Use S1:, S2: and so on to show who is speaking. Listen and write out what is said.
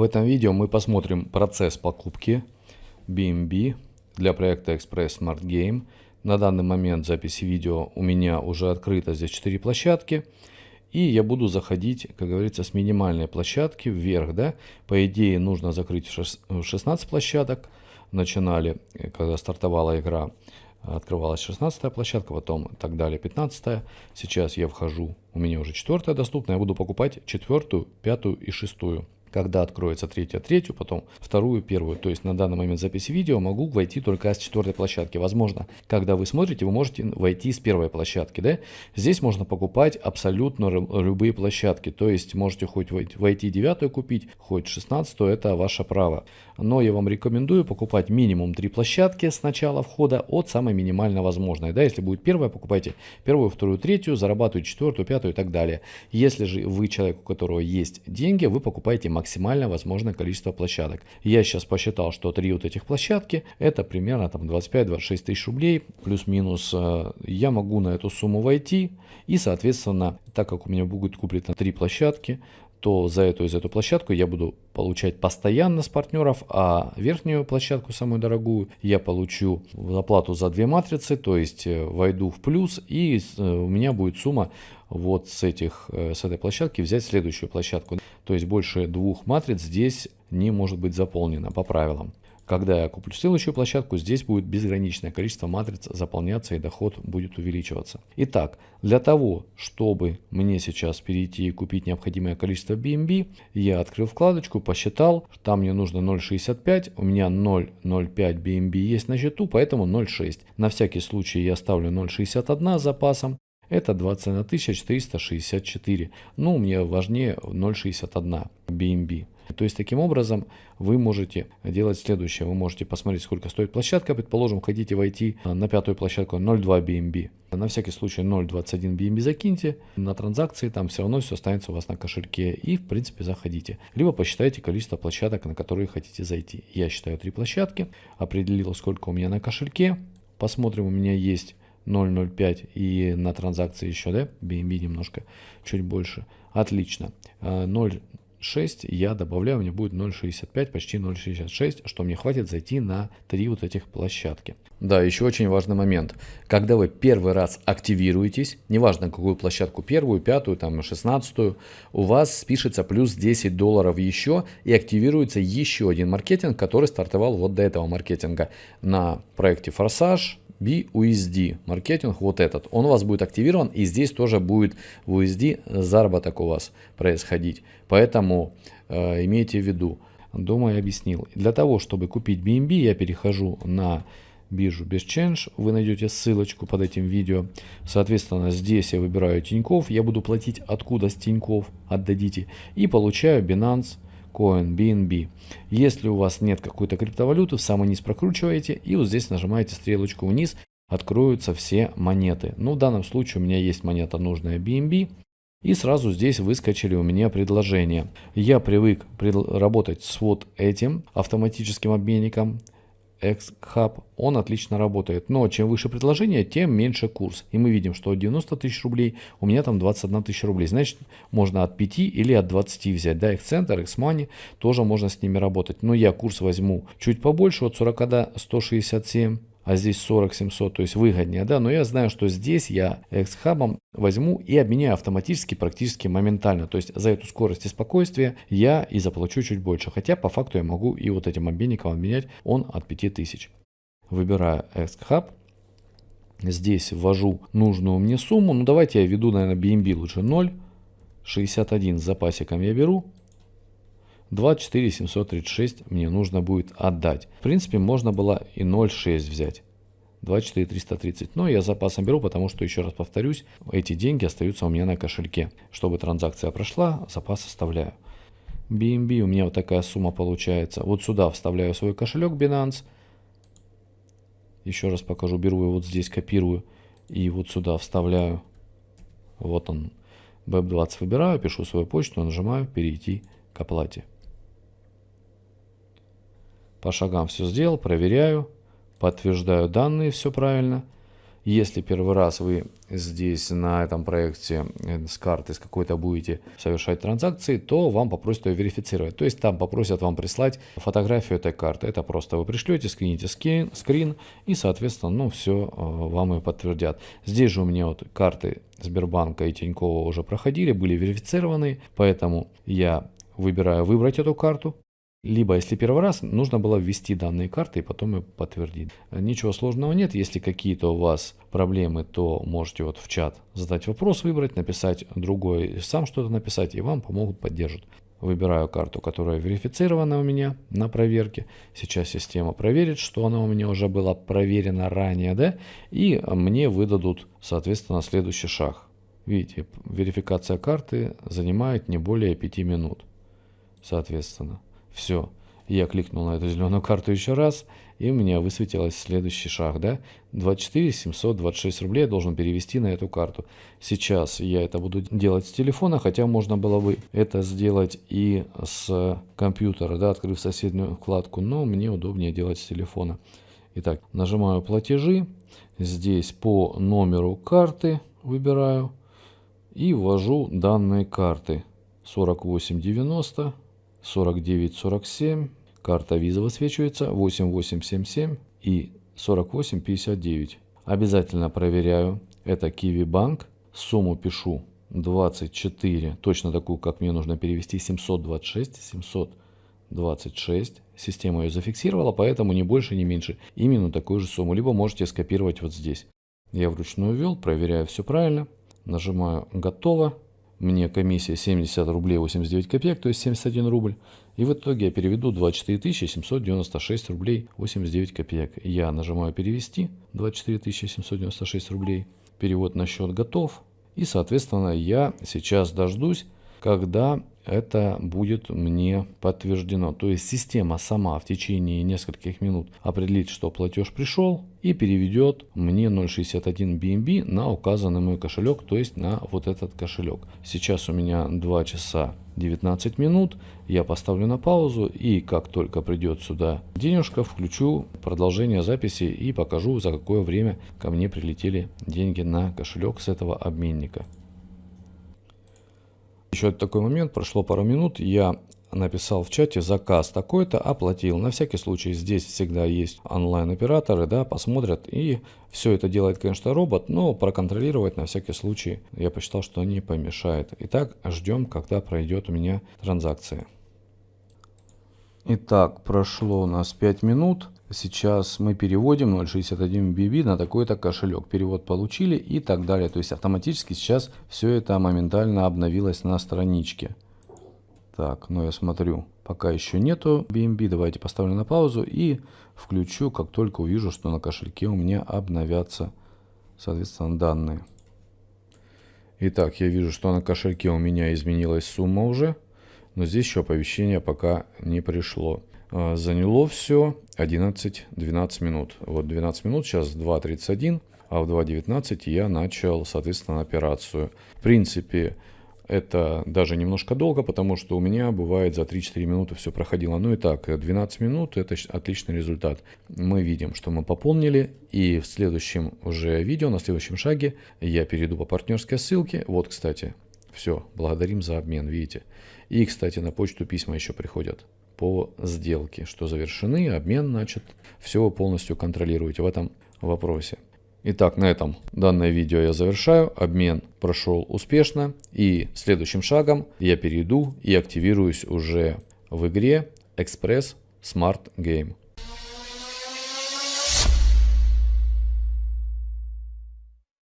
S1: В этом видео мы посмотрим процесс покупки BNB для проекта Express Smart Game. На данный момент записи видео у меня уже открыто здесь 4 площадки. И я буду заходить, как говорится, с минимальной площадки вверх. Да? По идее нужно закрыть 16 площадок. Начинали, когда стартовала игра, открывалась 16 площадка, потом так далее 15. Сейчас я вхожу, у меня уже 4 доступна, я буду покупать 4, 5 и 6 когда откроется третья, третью, потом вторую, первую. То есть на данный момент записи видео могу войти только с четвертой площадки. Возможно, когда вы смотрите, вы можете войти с первой площадки. Да? Здесь можно покупать абсолютно любые площадки. То есть можете хоть войти девятую купить, хоть шестнадцатую, это ваше право. Но я вам рекомендую покупать минимум три площадки с начала входа от самой минимально возможной. Да? Если будет первая, покупайте первую, вторую, третью, зарабатывайте четвертую, пятую и так далее. Если же вы человек, у которого есть деньги, вы покупаете максимально возможное количество площадок. Я сейчас посчитал, что три вот этих площадки это примерно там 25-26 тысяч рублей плюс-минус. Э, я могу на эту сумму войти и соответственно, так как у меня будет куплено три площадки, то за эту из эту площадку я буду получать постоянно с партнеров, а верхнюю площадку, самую дорогую, я получу оплату за две матрицы, то есть э, войду в плюс, и э, у меня будет сумма вот с, этих, э, с этой площадки взять следующую площадку. То есть больше двух матриц здесь не может быть заполнено по правилам. Когда я куплю следующую площадку, здесь будет безграничное количество матриц заполняться и доход будет увеличиваться. Итак, для того, чтобы мне сейчас перейти и купить необходимое количество BNB, я открыл вкладочку, посчитал, там мне нужно 0.65, у меня 0.05 BNB есть на счету, поэтому 0.6. На всякий случай я ставлю 0.61 с запасом. Это 21 464. Ну, мне важнее 0.61 BNB. То есть таким образом вы можете делать следующее. Вы можете посмотреть, сколько стоит площадка. Предположим, хотите войти на пятую площадку 0.2 BNB. На всякий случай 0.21 BNB закиньте на транзакции, там все равно все останется у вас на кошельке и в принципе заходите. Либо посчитайте количество площадок, на которые хотите зайти. Я считаю три площадки, определил сколько у меня на кошельке. Посмотрим, у меня есть 0.05 и на транзакции еще, да, BNB немножко, чуть больше. Отлично. 0 а, 6 я добавляю, у меня будет 0.65, почти 0.66, что мне хватит зайти на три вот этих площадки. Да, еще очень важный момент. Когда вы первый раз активируетесь, неважно какую площадку, первую, пятую, там, шестнадцатую, у вас спишется плюс 10 долларов еще и активируется еще один маркетинг, который стартовал вот до этого маркетинга на проекте Форсаж, BUSD маркетинг, вот этот, он у вас будет активирован и здесь тоже будет в USD заработок у вас происходить. Поэтому э, имейте в виду, думаю, объяснил. Для того, чтобы купить BNB, я перехожу на биржу BestChange, вы найдете ссылочку под этим видео. Соответственно, здесь я выбираю Тиньков, я буду платить откуда с Тиньков, отдадите, и получаю Binance Coin, BNB. Если у вас нет какой-то криптовалюты, в самый низ прокручиваете и вот здесь нажимаете стрелочку вниз, откроются все монеты. Ну, в данном случае у меня есть монета нужная BNB. И сразу здесь выскочили у меня предложения. Я привык работать с вот этим автоматическим обменником. X-Hub, он отлично работает. Но чем выше предложение, тем меньше курс. И мы видим, что 90 тысяч рублей, у меня там 21 тысяча рублей. Значит, можно от 5 или от 20 взять. Да, X-Center, X-Money, тоже можно с ними работать. Но я курс возьму чуть побольше, от 40 до 167 а здесь 40 700, то есть выгоднее, да, но я знаю, что здесь я X-хабом возьму и обменяю автоматически, практически моментально, то есть за эту скорость и спокойствие я и заплачу чуть больше, хотя по факту я могу и вот этим обменником обменять, он от 5000. Выбираю X-хаб, здесь ввожу нужную мне сумму, ну давайте я введу, наверное, BNB лучше 0, 61 с запасиком я беру, 24 736 мне нужно будет отдать. В принципе, можно было и 0,6 взять. 24 330. Но я запасом беру, потому что, еще раз повторюсь, эти деньги остаются у меня на кошельке. Чтобы транзакция прошла, запас оставляю. BNB у меня вот такая сумма получается. Вот сюда вставляю свой кошелек Binance. Еще раз покажу. Беру его вот здесь, копирую. И вот сюда вставляю. Вот он. BEP20 выбираю, пишу свою почту, нажимаю «Перейти к оплате». По шагам все сделал, проверяю, подтверждаю данные, все правильно. Если первый раз вы здесь на этом проекте э, с карты с какой-то будете совершать транзакции, то вам попросят ее верифицировать. То есть там попросят вам прислать фотографию этой карты. Это просто вы пришлете, скрините скрин, скрин и, соответственно, ну все э, вам и подтвердят. Здесь же у меня вот карты Сбербанка и Тинькова уже проходили, были верифицированы, поэтому я выбираю выбрать эту карту. Либо, если первый раз, нужно было ввести данные карты и потом ее подтвердить. Ничего сложного нет. Если какие-то у вас проблемы, то можете вот в чат задать вопрос, выбрать, написать другой, сам что-то написать, и вам помогут, поддержат. Выбираю карту, которая верифицирована у меня на проверке. Сейчас система проверит, что она у меня уже была проверена ранее, да, и мне выдадут, соответственно, следующий шаг. Видите, верификация карты занимает не более 5 минут, соответственно. Все. Я кликнул на эту зеленую карту еще раз, и у меня высветилось следующий шаг, да? 24 726 рублей я должен перевести на эту карту. Сейчас я это буду делать с телефона, хотя можно было бы это сделать и с компьютера, да, открыв соседнюю вкладку, но мне удобнее делать с телефона. Итак, нажимаю платежи, здесь по номеру карты выбираю и ввожу данные карты 4890 4947, карта виза высвечивается 8877 и 4859. Обязательно проверяю, это Kiwi Bank, сумму пишу 24, точно такую, как мне нужно перевести, 726, 726. Система ее зафиксировала, поэтому не больше, не меньше. Именно такую же сумму. Либо можете скопировать вот здесь. Я вручную ввел, проверяю все правильно. Нажимаю «Готово» мне комиссия 70 рублей 89 копеек, то есть 71 рубль. И в итоге я переведу 24 796 рублей 89 копеек. Я нажимаю перевести 24 796 рублей. Перевод на счет готов. И соответственно я сейчас дождусь, когда это будет мне подтверждено. То есть система сама в течение нескольких минут определит, что платеж пришел и переведет мне 0.61 BNB на указанный мой кошелек, то есть на вот этот кошелек. Сейчас у меня 2 часа 19 минут. Я поставлю на паузу и как только придет сюда денежка, включу продолжение записи и покажу за какое время ко мне прилетели деньги на кошелек с этого обменника. Еще такой момент, прошло пару минут, я написал в чате заказ такой-то, оплатил. На всякий случай здесь всегда есть онлайн-операторы, да, посмотрят. И все это делает, конечно, робот, но проконтролировать на всякий случай я посчитал, что не помешает. Итак, ждем, когда пройдет у меня транзакция. Итак, прошло у нас 5 минут. Сейчас мы переводим 0.61 BB на такой-то кошелек. Перевод получили и так далее. То есть автоматически сейчас все это моментально обновилось на страничке. Так, ну я смотрю, пока еще нету BNB. Давайте поставлю на паузу и включу, как только увижу, что на кошельке у меня обновятся, соответственно, данные. Итак, я вижу, что на кошельке у меня изменилась сумма уже. Но здесь еще оповещение пока не пришло. А, заняло все 11-12 минут. Вот 12 минут, сейчас 2.31, а в 2.19 я начал, соответственно, операцию. В принципе, это даже немножко долго, потому что у меня бывает за 3-4 минуты все проходило. Ну и так, 12 минут это отличный результат. Мы видим, что мы пополнили. И в следующем уже видео, на следующем шаге я перейду по партнерской ссылке. Вот, кстати, все, благодарим за обмен, видите. И, кстати, на почту письма еще приходят по сделке, что завершены, обмен начат. Все вы полностью контролируете в этом вопросе. Итак, на этом данное видео я завершаю. Обмен прошел успешно. И следующим шагом я перейду и активируюсь уже в игре Express Smart Game.